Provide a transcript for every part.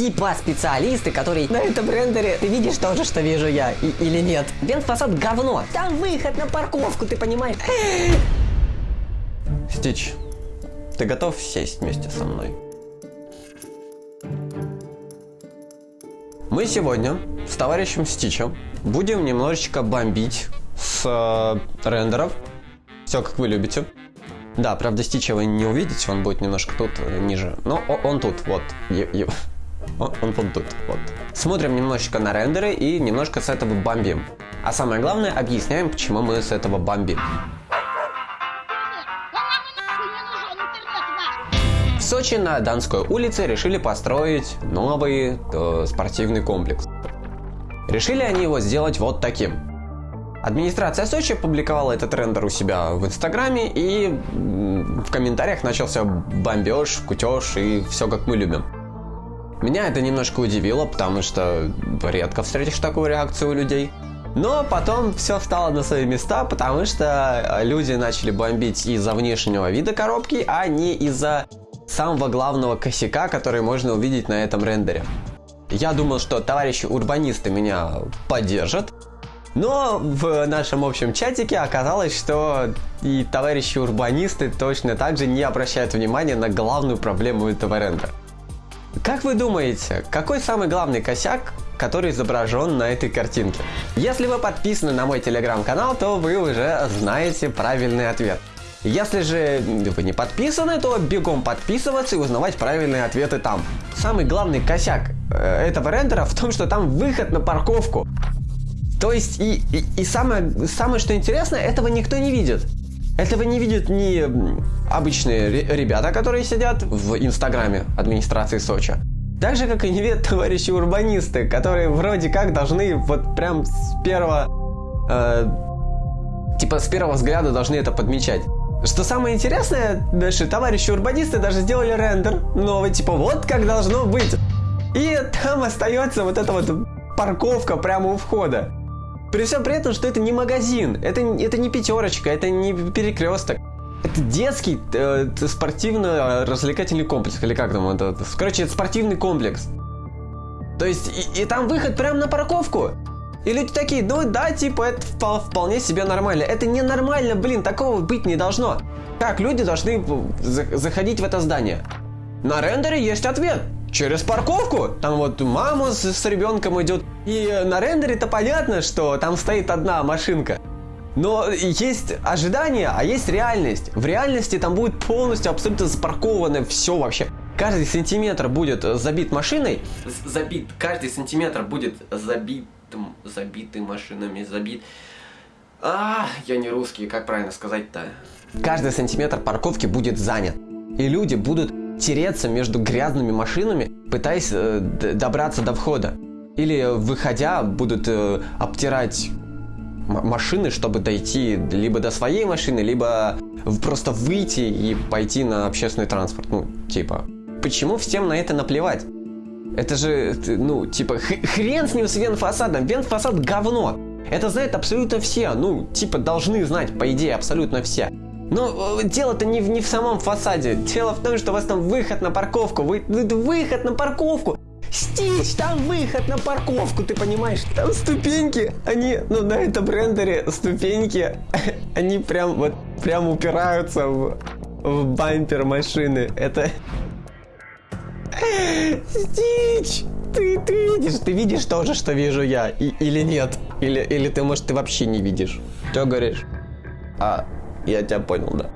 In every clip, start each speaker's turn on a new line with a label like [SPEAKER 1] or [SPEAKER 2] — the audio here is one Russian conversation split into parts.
[SPEAKER 1] типа специалисты, которые на этом рендере ты видишь то же, что вижу я, и, или нет. Вент фасад говно. Там выход на парковку, ты понимаешь?
[SPEAKER 2] Стич, ты готов сесть вместе со мной? Мы сегодня с товарищем Стичем будем немножечко бомбить с э, рендеров. Все как вы любите. Да, правда, Стича вы не увидите, он будет немножко тут э, ниже. Но он тут, вот. Он, он вот тут, вот. Смотрим немножечко на рендеры и немножко с этого бомбим. А самое главное, объясняем, почему мы с этого бомбим. В Сочи на Донской улице решили построить новый э, спортивный комплекс. Решили они его сделать вот таким. Администрация Сочи опубликовала этот рендер у себя в Инстаграме и в комментариях начался бомбеж, кутеж и все как мы любим. Меня это немножко удивило, потому что редко встретишь такую реакцию у людей. Но потом все встало на свои места, потому что люди начали бомбить из-за внешнего вида коробки, а не из-за самого главного косяка, который можно увидеть на этом рендере. Я думал, что товарищи урбанисты меня поддержат, но в нашем общем чатике оказалось, что и товарищи урбанисты точно так же не обращают внимания на главную проблему этого рендера. Как вы думаете, какой самый главный косяк, который изображен на этой картинке? Если вы подписаны на мой телеграм-канал, то вы уже знаете правильный ответ. Если же вы не подписаны, то бегом подписываться и узнавать правильные ответы там. Самый главный косяк э, этого рендера в том, что там выход на парковку. То есть и, и, и самое, самое что интересно, этого никто не видит. Этого не видят ни обычные ре- ребята, которые сидят в инстаграме администрации Сочи. Так же, как и не видят товарищи урбанисты, которые вроде как должны вот прям с первого... э, типа с первого взгляда должны это подмечать. Что самое интересное, наши товарищи урбанисты даже сделали рендер новый, типа вот как должно быть. И там остается вот эта вот парковка прямо у входа. При всем при этом, что это не магазин, это, это не пятерочка, это не перекресток. Это детский э, спортивно-развлекательный комплекс, или как там это? Короче, это спортивный комплекс. То есть, и, и там выход прямо на парковку. И люди такие, ну да, типа, это впол- вполне себе нормально. Это ненормально, блин, такого быть не должно. Как люди должны за- заходить в это здание? На рендере есть ответ. Через парковку. Там вот мама с, с ребенком идет. И э, на рендере-то понятно, что там стоит одна машинка. Но есть ожидание, а есть реальность. В реальности там будет полностью абсолютно запарковано все вообще. Каждый сантиметр будет э, забит машиной. Забит. Каждый сантиметр будет забитым, забитый машинами, забит. А, я не русский, как правильно сказать-то? Каждый сантиметр парковки будет занят. И люди будут тереться между грязными машинами, пытаясь э, добраться до входа. Или, э, выходя, будут э, обтирать машины, чтобы дойти либо до своей машины, либо просто выйти и пойти на общественный транспорт. Ну, типа, почему всем на это наплевать? Это же, ну, типа, хрен с ним с венфасадом. Венфасад говно. Это знают абсолютно все. Ну, типа, должны знать, по идее, абсолютно все. Но э, дело-то не в, не в самом фасаде. Дело в том, что у вас там выход на парковку. Вы- выход на парковку. Стич, там выход на парковку, ты понимаешь? Там ступеньки, они, ну, на этом рендере ступеньки, они прям вот, прям упираются в, в бампер машины. Это... Стич! Ты, ты видишь, ты видишь то же, что вижу я, и- или нет? Или, или ты, может, ты вообще не видишь? Что говоришь? А, я тебя понял, да.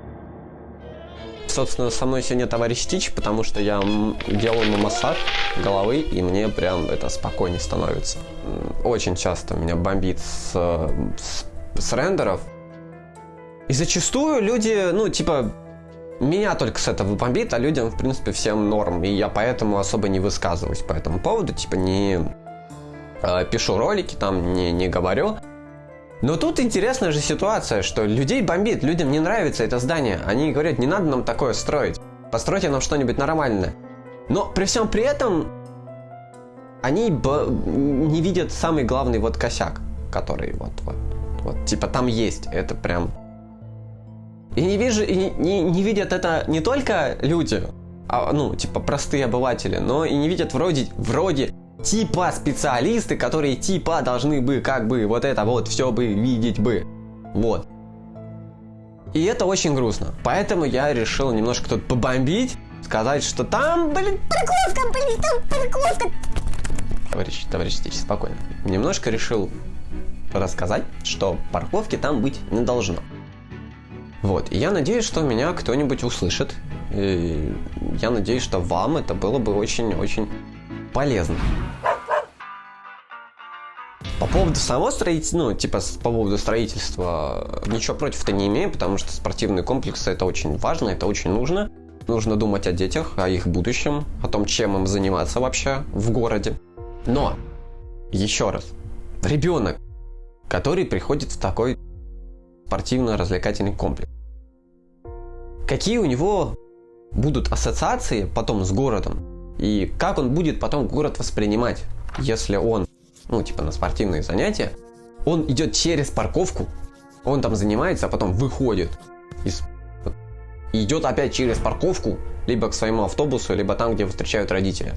[SPEAKER 2] Собственно, со мной сегодня товарищ Стич, потому что я делаю массаж головы, и мне прям это спокойнее становится. Очень часто меня бомбит с, с, с рендеров. И зачастую люди, ну, типа, меня только с этого бомбит, а людям, в принципе, всем норм. И я поэтому особо не высказываюсь по этому поводу, типа, не э, пишу ролики, там, не, не говорю. Но тут интересная же ситуация, что людей бомбит, людям не нравится это здание. Они говорят, не надо нам такое строить. Постройте нам что-нибудь нормальное. Но при всем при этом они не видят самый главный вот косяк, который вот, вот, вот, типа там есть. Это прям... И не, вижу, и не, не- видят это не только люди, а, ну, типа, простые обыватели, но и не видят вроде, вроде типа специалисты, которые типа должны бы как бы вот это вот все бы видеть бы. Вот. И это очень грустно. Поэтому я решил немножко тут побомбить, сказать, что там, блин,
[SPEAKER 3] Парковка, блин, там парковка.
[SPEAKER 2] товарищ, товарищ Стич, спокойно. Немножко решил рассказать, что парковки там быть не должно. Вот, и я надеюсь, что меня кто-нибудь услышит. И я надеюсь, что вам это было бы очень-очень полезно. По поводу самого строительства, ну, типа, по поводу строительства, ничего против-то не имею, потому что спортивные комплексы это очень важно, это очень нужно. Нужно думать о детях, о их будущем, о том, чем им заниматься вообще в городе. Но, еще раз, ребенок, который приходит в такой спортивно-развлекательный комплекс, какие у него будут ассоциации потом с городом, и как он будет потом город воспринимать, если он, ну, типа на спортивные занятия, он идет через парковку, он там занимается, а потом выходит из идет опять через парковку, либо к своему автобусу, либо там, где встречают родители.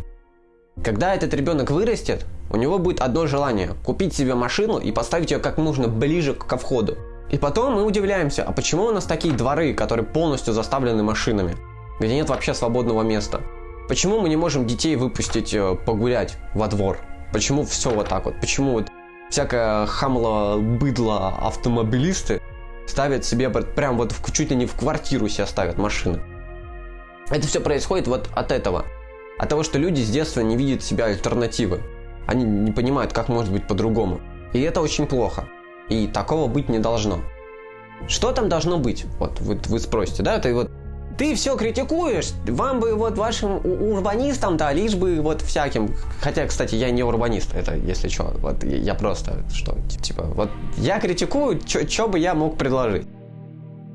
[SPEAKER 2] Когда этот ребенок вырастет, у него будет одно желание – купить себе машину и поставить ее как можно ближе ко входу. И потом мы удивляемся, а почему у нас такие дворы, которые полностью заставлены машинами, где нет вообще свободного места? Почему мы не можем детей выпустить э, погулять во двор? Почему все вот так вот? Почему вот всякое хамло, быдло автомобилисты ставят себе прям вот в, чуть ли не в квартиру себе ставят машины? Это все происходит вот от этого. От того, что люди с детства не видят себя альтернативы. Они не понимают, как может быть по-другому. И это очень плохо. И такого быть не должно. Что там должно быть? Вот вы, вы спросите, да? Ты вот ты все критикуешь, вам бы вот вашим урбанистам, да, лишь бы вот всяким. Хотя, кстати, я не урбанист, это если что, вот я просто что, типа, вот я критикую, что бы я мог предложить.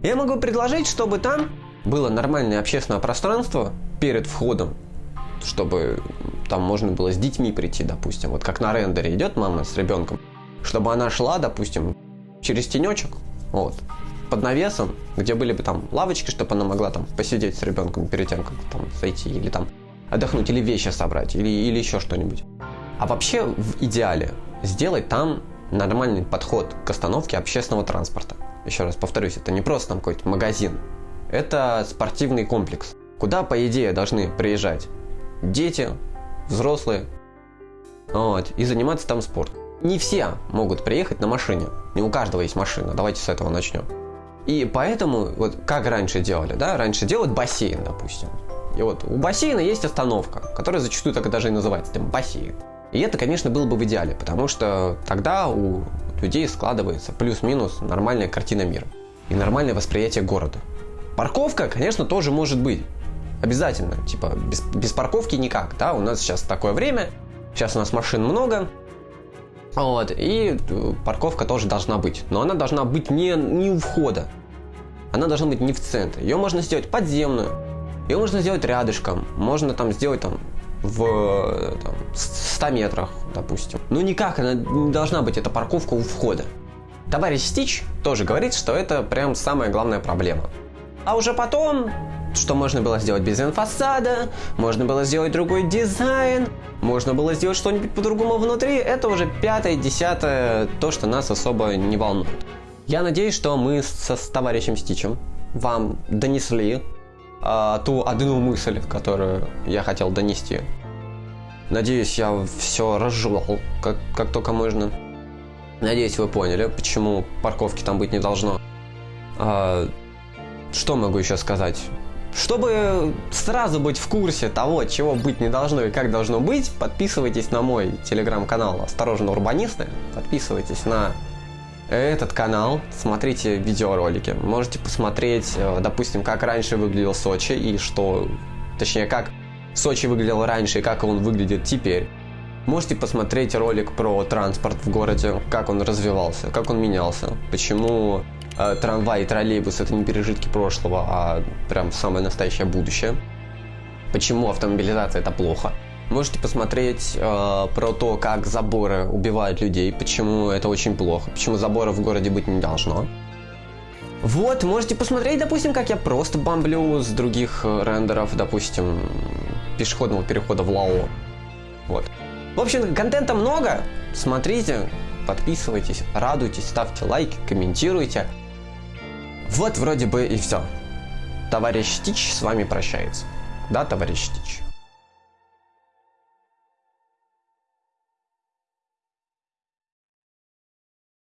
[SPEAKER 2] Я могу предложить, чтобы там было нормальное общественное пространство перед входом, чтобы там можно было с детьми прийти, допустим, вот как на рендере идет мама с ребенком, чтобы она шла, допустим, через тенечек, вот, под навесом, где были бы там лавочки, чтобы она могла там посидеть с ребенком перед тем, как там зайти, или там отдохнуть, или вещи собрать, или, или еще что-нибудь. А вообще, в идеале, сделать там нормальный подход к остановке общественного транспорта. Еще раз повторюсь, это не просто там какой-то магазин, это спортивный комплекс, куда, по идее, должны приезжать дети, взрослые, вот, и заниматься там спортом. Не все могут приехать на машине, не у каждого есть машина, давайте с этого начнем. И поэтому, вот как раньше делали, да, раньше делают бассейн, допустим. И вот у бассейна есть остановка, которая зачастую так даже и называется, там, бассейн. И это, конечно, было бы в идеале, потому что тогда у людей складывается плюс-минус нормальная картина мира и нормальное восприятие города. Парковка, конечно, тоже может быть. Обязательно. Типа, без, без парковки никак, да, у нас сейчас такое время, сейчас у нас машин много, вот, и э, парковка тоже должна быть. Но она должна быть не, не у входа. Она должна быть не в центре. Ее можно сделать подземную. Ее можно сделать рядышком. Можно там сделать там в э, там, 100 метрах, допустим. Но никак она не должна быть, эта парковка у входа. Товарищ Стич тоже говорит, что это прям самая главная проблема. А уже потом, что можно было сделать без инфасада, можно было сделать другой дизайн, можно было сделать что-нибудь по-другому внутри, это уже пятое, десятое, то, что нас особо не волнует. Я надеюсь, что мы со, с товарищем Стичем вам донесли а, ту одну мысль, которую я хотел донести. Надеюсь, я все разжевал, как, как только можно. Надеюсь, вы поняли, почему парковки там быть не должно. А, что могу еще сказать? Чтобы сразу быть в курсе того, чего быть не должно и как должно быть, подписывайтесь на мой телеграм-канал «Осторожно, урбанисты». Подписывайтесь на этот канал, смотрите видеоролики. Можете посмотреть, э, допустим, как раньше выглядел Сочи и что... Точнее, как Сочи выглядел раньше и как он выглядит теперь. Можете посмотреть ролик про транспорт в городе, как он развивался, как он менялся, почему э, трамвай и троллейбус это не пережитки прошлого, а прям самое настоящее будущее. Почему автомобилизация это плохо? Можете посмотреть э, про то, как заборы убивают людей, почему это очень плохо, почему заборов в городе быть не должно. Вот, можете посмотреть, допустим, как я просто бомблю с других э, рендеров, допустим, пешеходного перехода в Лао. Вот. В общем, контента много, смотрите, подписывайтесь, радуйтесь, ставьте лайки, комментируйте. Вот вроде бы и все. Товарищ Тич с вами прощается. Да, товарищ Тич?